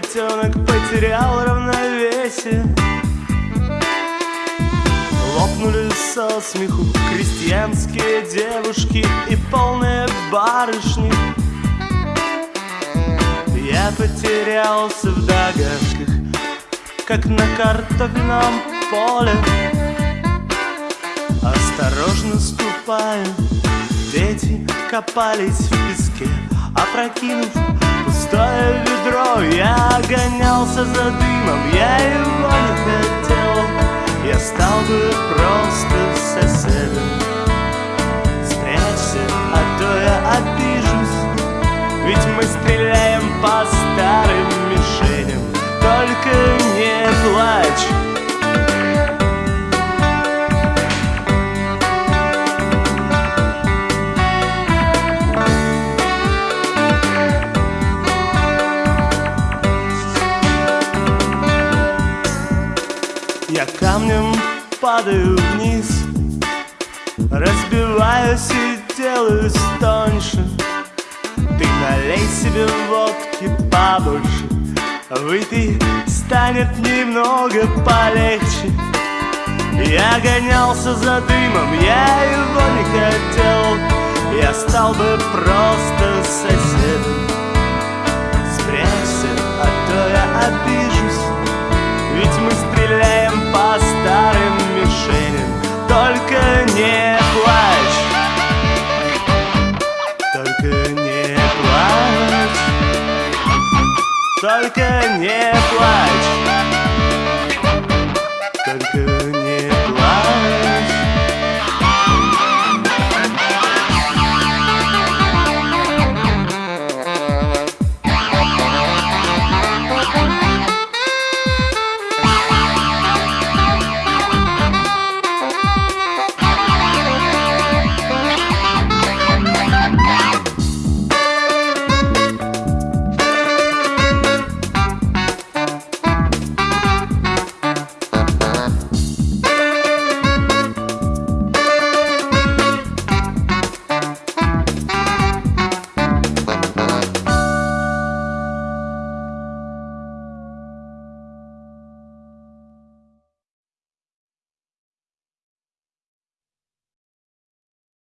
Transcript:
Котенок потерял равновесие. Лопнули со смеху крестьянские девушки и полные барышни. Я потерялся в догадках, как на картофельном поле. Осторожно ступая, дети копались в песке, опрокинув пустое ведро. Я гонялся за дымом, я его не хотел. Я стал бы просто соседом. Спрячься, а то я обижусь, ведь мы стреляем по старым мишеням. Только Я камнем падаю вниз Разбиваюсь и делаюсь тоньше. Ты налей себе водки побольше Выпей, станет немного полегче. Я гонялся за дымом, я его не хотел. Я стал бы просто соседом Только не плачь. Только не